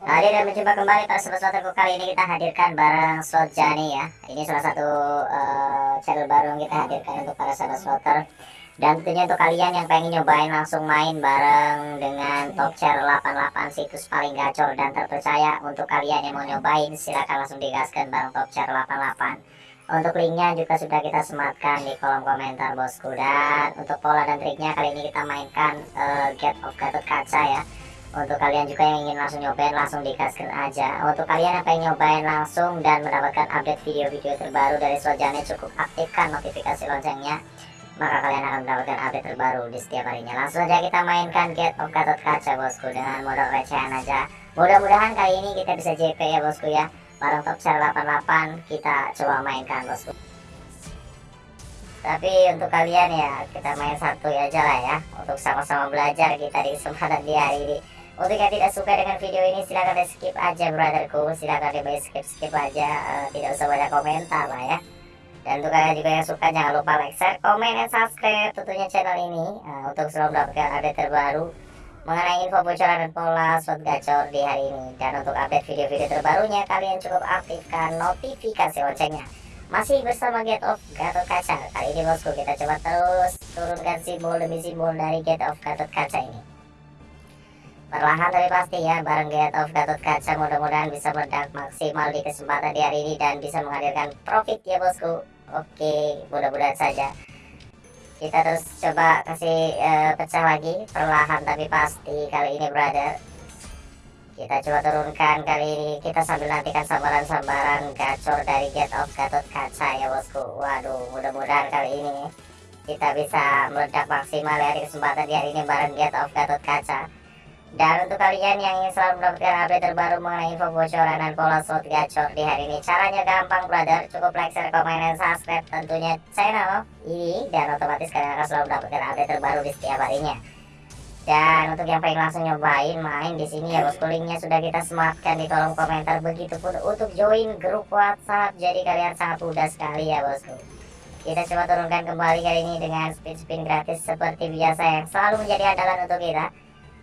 Hadir dan mencoba kembali para sobat sloterku kali ini kita hadirkan bareng slot Jani ya. Ini salah satu uh, channel baru yang kita hadirkan untuk para sahabat slotter. Dan tentunya untuk kalian yang pengen nyobain langsung main bareng dengan top chair 88 situs paling gacor dan terpercaya Untuk kalian yang mau nyobain silahkan langsung digaskan bareng top chair 88 untuk linknya juga sudah kita sematkan di kolom komentar bosku. Dan untuk pola dan triknya kali ini kita mainkan uh, Get of Gatot Kaca ya Untuk kalian juga yang ingin langsung nyobain langsung dikasihkan aja. Untuk kalian yang pengen nyobain langsung dan mendapatkan update video-video terbaru dari Slojane Cukup aktifkan notifikasi loncengnya Maka kalian akan mendapatkan update terbaru di setiap harinya. Langsung aja kita mainkan Get of Gatot Kaca bosku Dengan modal recehan aja. Mudah-mudahan kali ini kita bisa JP ya bosku ya. Barang top share 88 kita coba mainkan bosku. Tapi untuk kalian ya kita main satu aja lah ya. Untuk sama-sama belajar kita di kesempatan di hari ini untuk yang tidak suka dengan video ini silahkan di skip aja brotherku silahkan di skip skip aja uh, tidak usah banyak komentar lah ya dan untuk kalian juga yang suka jangan lupa like share komen dan subscribe tentunya channel ini uh, untuk selalu mendapatkan update terbaru mengenai info bocoran dan pola slot gacor di hari ini. Dan untuk update video-video terbarunya, kalian cukup aktifkan notifikasi loncengnya. Masih bersama Get Off Gatot Kaca. Kali ini bosku kita coba terus turunkan simbol demi simbol dari Get Off Gatot Kaca ini. Perlahan tapi pasti ya, bareng Get Off Gatot Kaca mudah-mudahan bisa meledak maksimal di kesempatan di hari ini dan bisa menghadirkan profit ya bosku. Oke, mudah-mudahan saja. Kita terus coba kasih uh, pecah lagi perlahan tapi pasti kali ini brother. Kita coba turunkan kali ini. Kita sambil nantikan sambaran-sambaran gacor dari get of gatot kaca ya bosku. Waduh mudah-mudahan kali ini kita bisa meledak maksimal ya di kesempatan di hari ini bareng get of gatot kaca dan untuk kalian yang ingin selalu mendapatkan update terbaru mengenai info bocoran dan pola slot gacor di hari ini Caranya gampang brother, cukup like, share, komen, dan subscribe tentunya channel ini Dan otomatis kalian akan selalu mendapatkan update terbaru di setiap harinya. Dan untuk yang pengen langsung nyobain main di sini ya bosku linknya sudah kita sematkan di kolom komentar. Begitupun untuk join grup WhatsApp Jadi kalian sangat mudah sekali ya bosku. Kita coba turunkan kembali kali ini dengan speed spin gratis seperti biasa yang selalu menjadi andalan untuk kita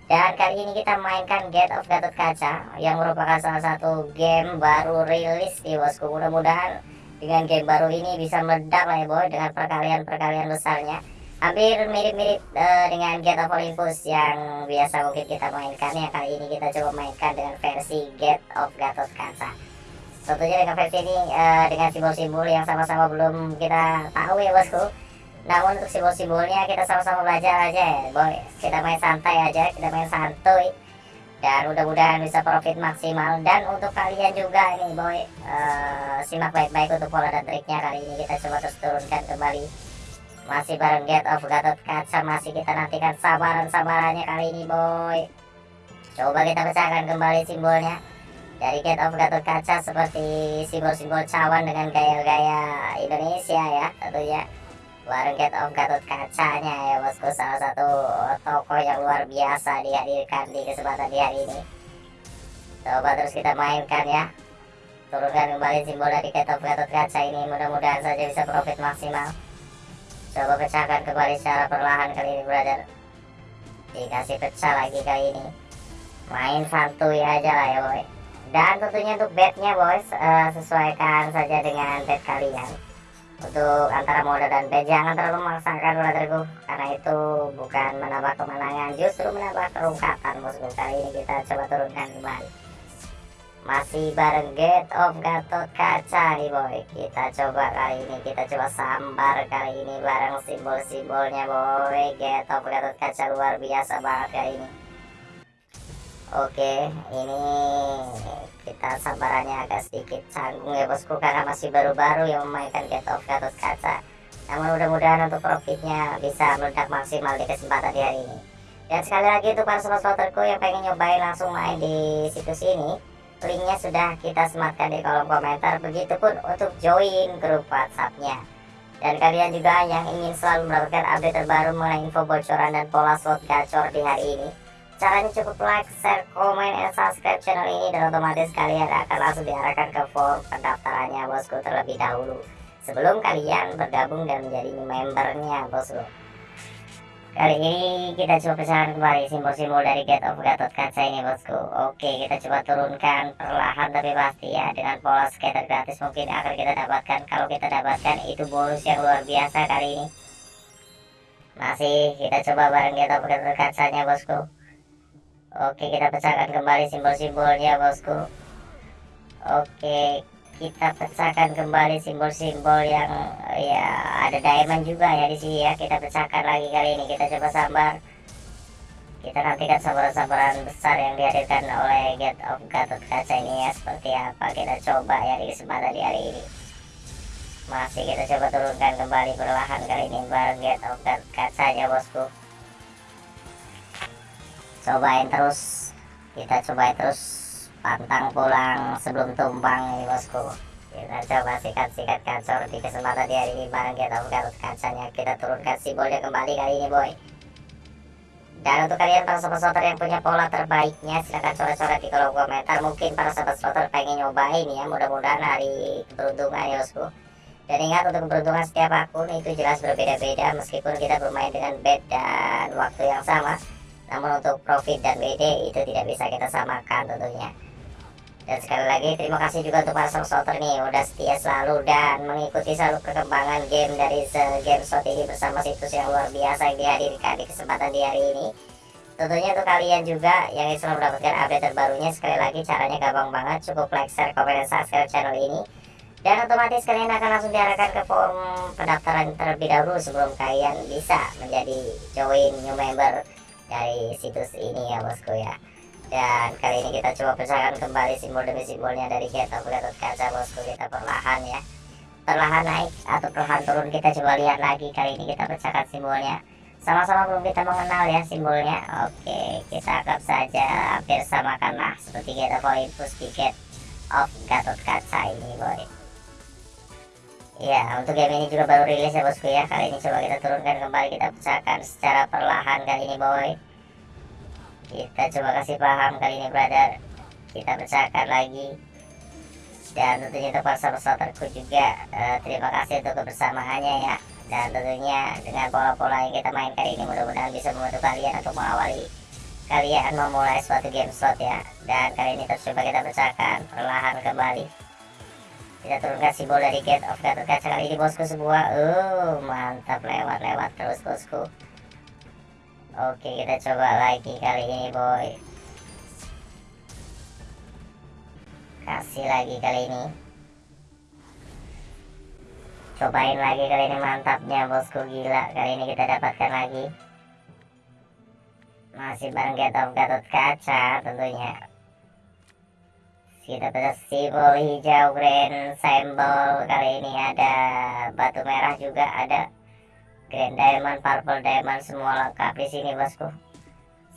dan kali ini kita mainkan Get of Gatot Kaca yang merupakan salah satu game baru rilis di bosku. Mudah-mudahan dengan game baru ini bisa meledak lah ya boy dengan perkalian-perkalian besarnya. Hampir mirip-mirip uh, dengan Get of Olympus yang biasa mungkin kita mainkan ya. Kali ini kita coba mainkan dengan versi Get of Gatot Kaca. Tentunya dengan versi ini uh, dengan simbol-simbol yang sama-sama belum kita tahu ya bosku namun untuk simbol-simbolnya kita sama-sama belajar aja ya. Boy kita main santai aja kita main santuy. Dan mudah-mudahan bisa profit maksimal. Dan untuk kalian juga ini boy uh, simak baik-baik untuk pola dan triknya kali ini. Kita coba terus turunkan kembali. Masih bareng Get of Gatot Kaca. Masih kita nantikan sabaran-sabarannya kali ini boy. Coba kita pecahkan kembali simbolnya. Dari Get of Gatot Kaca seperti simbol-simbol cawan dengan gaya-gaya Indonesia ya tentunya Warung Get of Gatot Kacanya ya bosku. Salah satu toko yang luar biasa dihadirkan di kesempatan di hari ini. Coba terus kita mainkan ya. Turunkan kembali simbol dari Get of Gatot Kaca ini. Mudah-mudahan saja bisa profit maksimal. Coba pecahkan kembali secara perlahan kali ini brother. Dikasih pecah lagi kali ini. Main santuy aja lah ya boy. Dan tentunya untuk bednya boys uh, sesuaikan saja dengan bed kalian untuk antara mode dan B jangan terlalu memaksakan brotherku karena itu bukan menambah kemenangan justru menambah kerungkatan bosku kali ini kita coba turunkan kembali. Masih bareng Get of Gatot Kaca nih boy. Kita coba kali ini kita coba sambar kali ini bareng simbol-simbolnya boy. Get of Gatot Kaca luar biasa banget kali ini Oke, ini kita sabarannya agak sedikit canggung ya bosku karena masih baru-baru yang memainkan Get of Gatot Kaca. Namun mudah-mudahan untuk profitnya bisa meledak maksimal di kesempatan di hari ini. Dan sekali lagi untuk para sobat yang pengen nyobain langsung main di situs ini, linknya sudah kita sematkan di kolom komentar. Begitupun untuk join grup WhatsAppnya. Dan kalian juga yang ingin selalu mendapatkan update terbaru mengenai info bocoran dan pola slot gacor di hari ini Caranya cukup like, share, komen, dan subscribe channel ini dan otomatis kalian akan langsung diarahkan ke form pendaftarannya bosku terlebih dahulu. Sebelum kalian bergabung dan menjadi membernya bosku. Kali ini kita coba pecahkan kembali simbol-simbol dari Gate of Gatot Kaca ini bosku. Oke kita coba turunkan perlahan tapi pasti ya. Dengan pola skater gratis mungkin akan kita dapatkan. Kalau kita dapatkan itu bonus yang luar biasa kali ini. Masih kita coba bareng Gate of Gatot Kacanya bosku Oke kita pecahkan kembali simbol-simbolnya bosku. Oke kita pecahkan kembali simbol-simbol yang ya ada diamond juga ya di sini ya. Kita pecahkan lagi kali ini. Kita coba sabar kita nantikan sabaran-sabaran besar yang dihadirkan oleh Gate of Gatot Kaca ini ya. Seperti apa kita coba ya di kesempatan di hari ini. Masih kita coba turunkan kembali perlahan kali ini bareng Gate of Gatot Kaca ya bosku cobain terus kita cobain terus pantang pulang sebelum tumpang nih bosku. Kita coba sikat-sikat kacor di kesempatan di hari ini bareng kita buka kacanya. Kita turunkan simbolnya kembali kali ini boy. Dan untuk kalian para sobat slotter yang punya pola terbaiknya silahkan coret-coret di kolom komentar. Mungkin para sobat slotter pengen nyobain ya mudah-mudahan hari keberuntungan ya bosku. Dan ingat untuk keberuntungan setiap akun itu jelas berbeda-beda. Meskipun kita bermain dengan bed dan waktu yang sama namun untuk profit dan BD itu tidak bisa kita samakan tentunya. Dan sekali lagi terima kasih juga untuk para supporter nih udah setia selalu dan mengikuti selalu perkembangan game dari Game Shot ini bersama situs yang luar biasa yang dihadirkan di kesempatan di hari ini. Tentunya untuk kalian juga yang selalu mendapatkan update terbarunya sekali lagi caranya gampang banget. Cukup like, share, komen, dan subscribe channel ini. Dan otomatis kalian akan langsung diarahkan ke form pendaftaran terlebih dahulu sebelum kalian bisa menjadi join new member dari situs ini ya bosku ya. Dan kali ini kita coba pecahkan kembali simbol demi simbolnya dari kita Gatot Kaca bosku kita perlahan ya. Perlahan naik atau perlahan turun kita coba lihat lagi. Kali ini kita pecahkan simbolnya. Sama-sama belum kita mengenal ya simbolnya. Oke kita anggap saja hampir samakanlah seperti kita infus tiket of Gatot Kaca ini boy Ya, untuk game ini juga baru rilis ya bosku ya. Kali ini coba kita turunkan kembali, kita pecahkan secara perlahan kali ini boy. Kita coba kasih paham kali ini brother. Kita pecahkan lagi. Dan tentunya untuk sahabat juga uh, terima kasih untuk kebersamaannya ya. Dan tentunya dengan pola-pola yang kita main kali ini mudah-mudahan bisa membantu kalian untuk mengawali kalian memulai suatu game slot ya. Dan kali ini terus kita pecahkan perlahan kembali kita turunkan simbol dari gate of Gatot Kaca kali ini bosku sebuah uh mantap lewat-lewat terus bosku. Oke kita coba lagi kali ini boy. Kasih lagi kali ini. Cobain lagi kali ini mantapnya bosku gila. Kali ini kita dapatkan lagi. Masih bareng Get of Gatot Kaca tentunya kita bisa simbol hijau grand symbol kali ini ada batu merah juga ada Grand Diamond, Purple Diamond semua lengkap di sini bosku.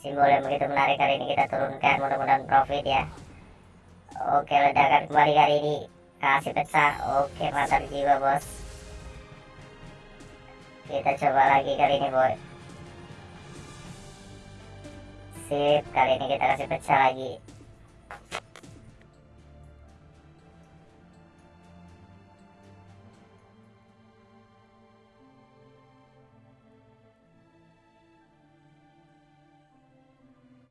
Simbol yang begitu menarik kali ini kita turunkan, mudah-mudahan profit ya. Oke, ledakan kembali kali ini. Kasih pecah. Oke, mantap jiwa bos. Kita coba lagi kali ini boy. Sip, kali ini kita kasih pecah lagi.